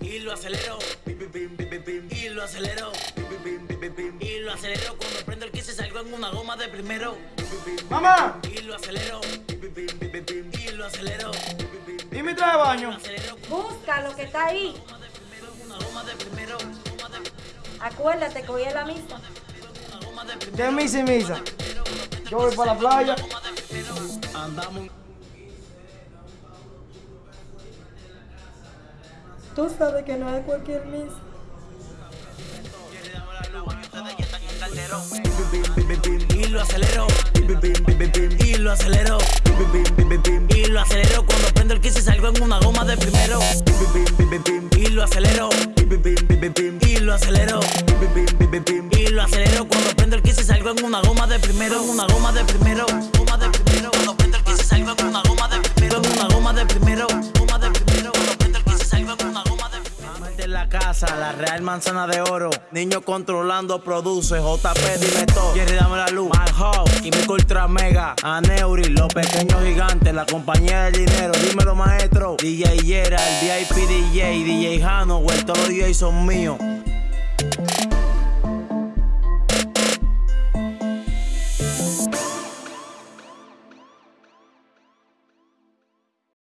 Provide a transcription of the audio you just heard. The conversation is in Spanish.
Y lo acelero. Y lo acelero. Y lo acelero cuando prendo el que se salgo en una goma de primero. Mamá, Y lo acelero. Y lo acelero. ¿y mi traje de baño? Busca lo que está ahí. una goma de primero. Acuérdate que hoy es la misa. De misa y misa. Yo voy para la playa. Andamos. Tú sabes que no es cualquier misa. Y lo acelero. Y lo acelero. Y lo acelero cuando prendo el kiss y salgo en una goma de primero. Y lo acelero. Y lo acelero. Y lo acelero cuando prendo el kiss y salgo en una goma de primero. Una goma de primero. Goma de primero. la casa, la real manzana de oro. Niño controlando produce, JP dime todo. Jerry dame la luz, Hawk, Químico Ultra Mega, Aneuri, los pequeños gigantes, la compañía del dinero, dímelo maestro. DJ Yera, el VIP DJ, DJ Hano. Jano, todos los DJ son míos.